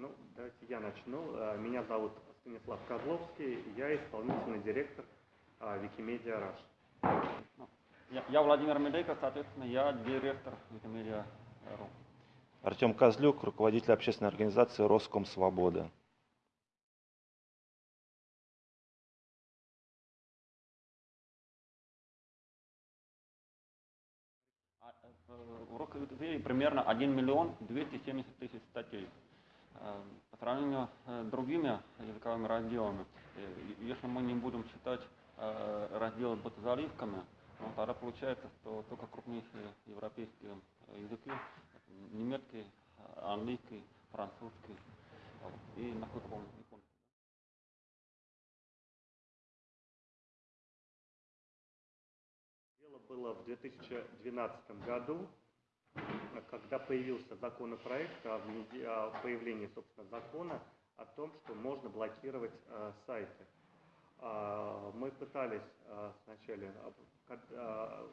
Ну, давайте я начну. Э, меня зовут Станислав Козловский, я исполнительный директор Wikimedia Rush. Я, я Владимир Медейко, соответственно, я директор Wikimedia.ru. Артем Козлюк, руководитель общественной организации Роском Свобода. В Роквикипедии примерно 1 миллион 270 тысяч статей. Э, по сравнению с другими языковыми разделами, э, если мы не будем считать э, разделы с заливками, ну, тогда получается, что только крупнейшие европейские языки, немецкий, английский, французский и, насколько помню. Дело было в 2012 году, когда появился законопроект о появлении, собственно, закона о том, что можно блокировать э, сайты. Э, мы пытались э, сначала э,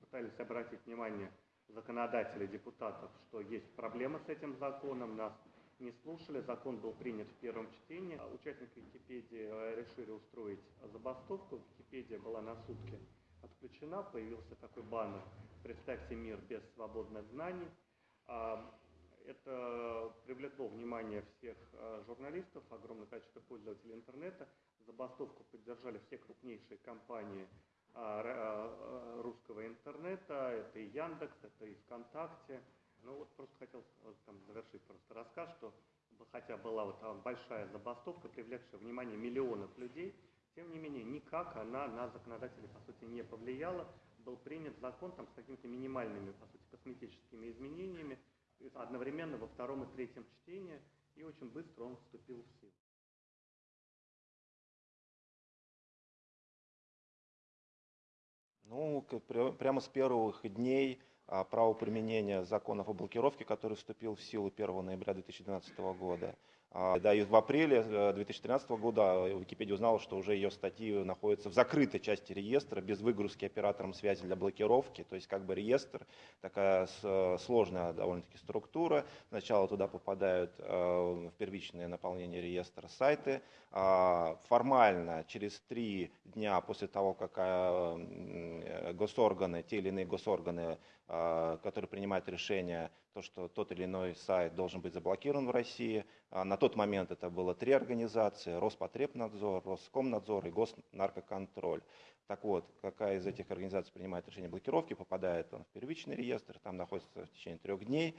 пытались обратить внимание законодателей, депутатов, что есть проблема с этим законом, нас не слушали, закон был принят в первом чтении. Участники Википедии э, решили устроить забастовку, Википедия была на сутки отключена, появился такой баннер «Представьте мир без свободных знаний». А, это привлекло внимание всех а, журналистов, огромное количество пользователей интернета. Забастовку поддержали все крупнейшие компании а, русского интернета. Это и Яндекс, это и ВКонтакте. Ну вот просто хотел там, завершить просто рассказ, что хотя была вот большая забастовка, привлекшая внимание миллионов людей, тем не менее, никак она на законодателей, по сути, не повлияла. Был принят закон там, с какими-то минимальными, по сути, косметическими изменениями, одновременно во втором и третьем чтении, и очень быстро он вступил в силу. Ну, прямо с первых дней а, правоприменения законов о блокировке, который вступил в силу 1 ноября 2012 года, да, и в апреле 2013 э, года Википедия узнала, что уже ее статьи находятся в закрытой части реестра, без выгрузки оператором связи для блокировки. То есть как бы реестр, такая сложная довольно-таки структура. Сначала туда попадают э, в первичное наполнение реестра сайты. А, формально через три дня после того, как э, госорганы, те или иные госорганы, которые принимают решение, то, что тот или иной сайт должен быть заблокирован в России, на на тот момент это было три организации, Роспотребнадзор, Роскомнадзор и Госнаркоконтроль. Так вот, какая из этих организаций принимает решение блокировки, попадает он в первичный реестр, там находится в течение трех дней,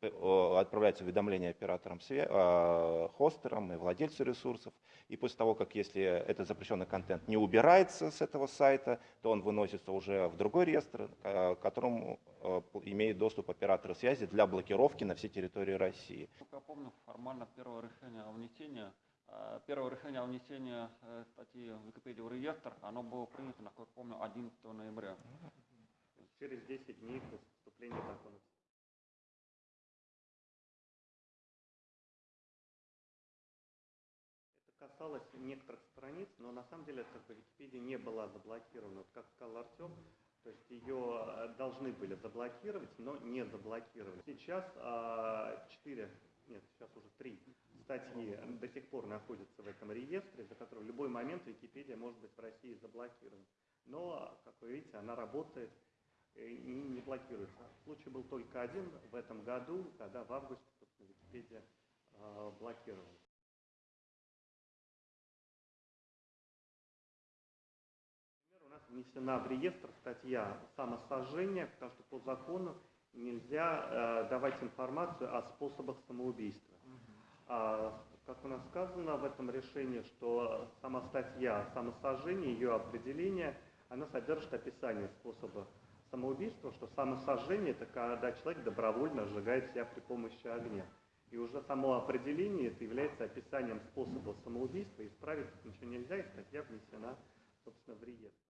отправляется уведомление операторам, а, хостерам и владельцу ресурсов. И после того, как если этот запрещенный контент не убирается с этого сайта, то он выносится уже в другой реестр, к которому а, имеет доступ операторы связи для блокировки на всей территории России. Я помню, формально первое решение о внесении Э, первое решение о внесении э, статьи в Википедию в реестр, оно было принято, насколько помню, 11 ноября. Через 10 дней после вступления закона. Это касалось некоторых страниц, но на самом деле как бы, Википедия не была заблокирована. Вот как сказал Артем, то есть ее э, должны были заблокировать, но не заблокировали. Сейчас а, 4 нет, сейчас уже три статьи до сих пор находятся в этом реестре, за который в любой момент Википедия может быть в России заблокирована. Но, как вы видите, она работает и не блокируется. Случай был только один в этом году, когда в августе, Википедия э, блокировалась. Например, у нас внесена в реестр статья самосожжения, потому что по закону нельзя э, давать информацию о способах самоубийства. А, как у нас сказано в этом решении, что сама статья самосожжения, ее определение, она содержит описание способа самоубийства, что самосожжение – это когда человек добровольно сжигает себя при помощи огня. И уже само определение это является описанием способа самоубийства, исправить ничего нельзя, и статья внесена, собственно, в реестр.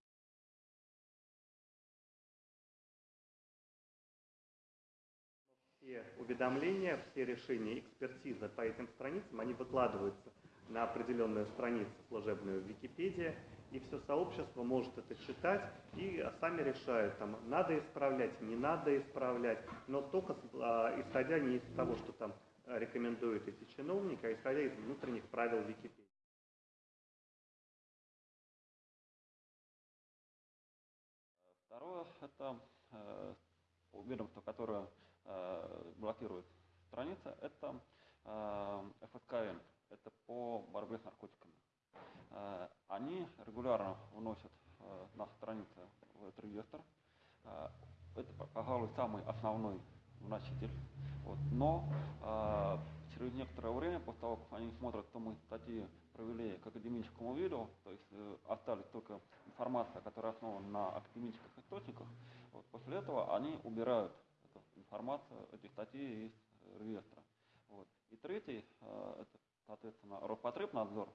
Все уведомления, все решения, экспертиза по этим страницам, они выкладываются на определенную страницу служебную в Википедии, и все сообщество может это читать и сами решают, там, надо исправлять, не надо исправлять, но только а, исходя не из того, что там рекомендуют эти чиновники, а исходя из внутренних правил Википедии. Второе – это э, которое э, блокирует страницы, это э, ФСКН, это по борьбе с наркотиками. Э, они регулярно вносят э, на страницы в этот реестр. Э, это, пожалуй, самый основной вноситель. Вот. Но э, через некоторое время, после того, как они смотрят, что мы статьи провели к академическому виду, то есть э, остались только информация, которая основана на академических источниках, вот, после этого они убирают эту информацию, эти статьи из реестра. Вот. И третий, э, это, соответственно, Роспотребнадзор,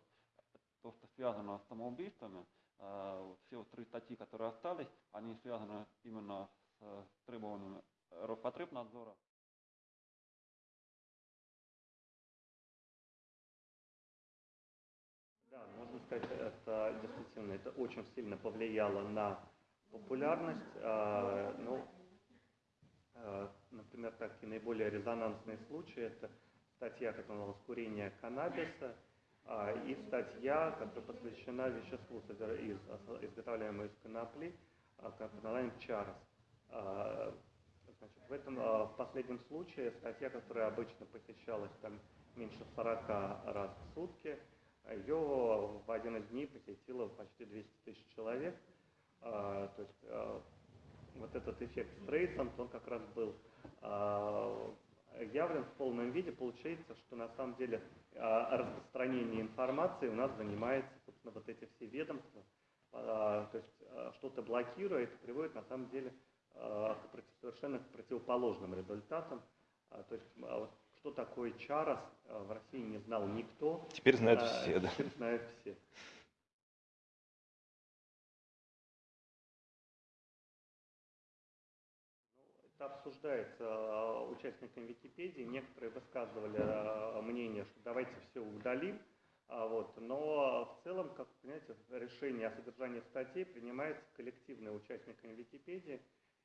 то, что связано с самоубийствами, э, все три статьи, которые остались, они связаны именно с требованиями Роспотребнадзора. Да, можно сказать, это действительно это очень сильно повлияло на популярность. Ну, например, такие наиболее резонансные случаи это статья, которая называлась «Курение каннабиса», а, и статья, которая посвящена веществу, из, изготовляемому из конопли, под названием «Чарос». Значит, в этом в последнем случае статья, которая обычно посещалась там меньше 40 раз в сутки, ее в один из дней посетило почти 200 тысяч человек. То есть вот этот эффект Стрейсанд, он как раз был явлен в полном виде. Получается, что на самом деле распространение информации у нас занимается, собственно, вот эти все ведомства. То есть что-то блокирует, приводит на самом деле к совершенно противоположным результатам. То есть что такое чарос, в России не знал никто. Теперь знают все, да. Теперь знают все. Это обсуждается участниками Википедии. Некоторые высказывали мнение, что давайте все удалим. Вот. Но в целом, как вы понимаете, решение о содержании статей принимается коллективно участниками Википедии.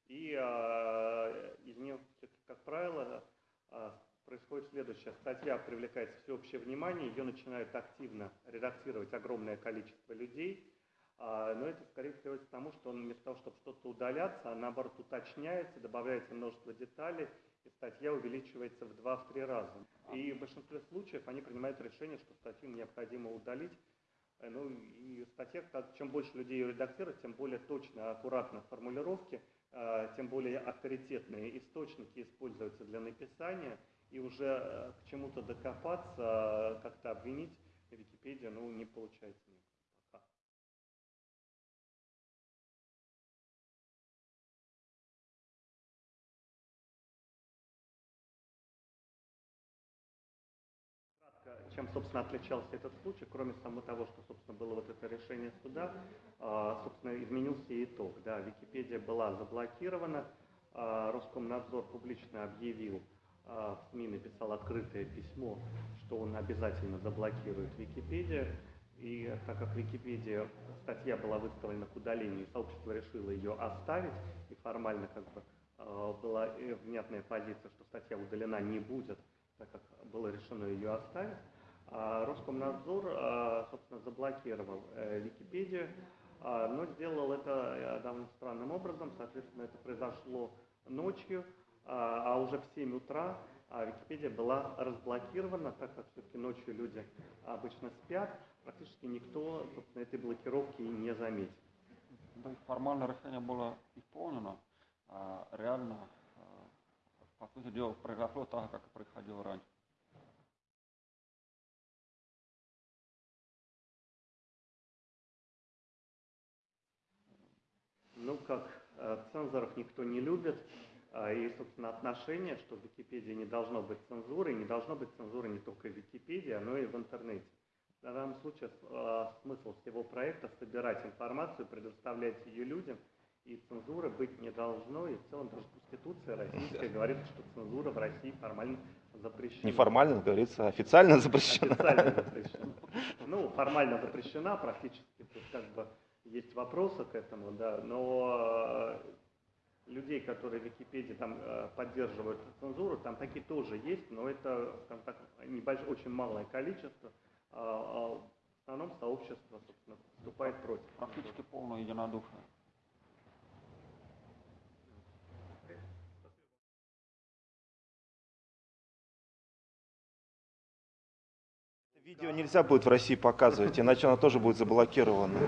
И из нее, как правило, происходит следующее. Статья привлекает всеобщее внимание, ее начинают активно редактировать огромное количество людей, а, но это скорее приводит к тому, что он вместо того, чтобы что-то удаляться, а наоборот уточняется, добавляется множество деталей, и статья увеличивается в 2-3 раза. И в большинстве случаев они принимают решение, что статью необходимо удалить. Э, ну и статья, чем больше людей ее редактируют, тем более точно, аккуратно формулировки, а, тем более авторитетные источники используются для написания – и уже э, к чему-то докопаться, э, как-то обвинить Википедию, ну, не получается чем, собственно, отличался этот случай, кроме самого того, что, собственно, было вот это решение суда, а, собственно, изменился итог. Да, Википедия была заблокирована, а, Роскомнадзор публично объявил, а, в СМИ написал открытое письмо, что он обязательно заблокирует Википедию. И так как Википедия, статья была выставлена к удалению, сообщество решило ее оставить, и формально как бы а, была внятная позиция, что статья удалена не будет, так как было решено ее оставить. А Роскомнадзор, а, собственно, заблокировал э, Википедию, но сделал это э, довольно странным образом. Соответственно, это произошло ночью, а, а уже в 7 утра а, Википедия была разблокирована, так как все-таки ночью люди обычно спят, практически никто, собственно, этой блокировки не заметил. Да, формально решение было исполнено, а реально, по сути дела, произошло так, как и происходило раньше. Как цензоров никто не любит, а, и, собственно, отношение, что в Википедии не должно быть цензуры, не должно быть цензуры не только в Википедии, но и в интернете. В данном случае а, смысл всего проекта – собирать информацию, предоставлять ее людям, и цензуры быть не должно, и в целом даже Конституция российская говорит, что цензура в России формально запрещена. Неформально, говорится, официально запрещена. Официально запрещена. Ну, формально запрещена, практически как бы есть вопросы к этому, да, но людей, людей, которые в Википедии там э, поддерживают цензуру, там такие тоже есть, но это, скажем так, небольшое, очень малое количество. А, а в основном сообщество, собственно, выступает против. Практически полное единодушие. Видео нельзя будет в России показывать, иначе оно тоже будет заблокировано.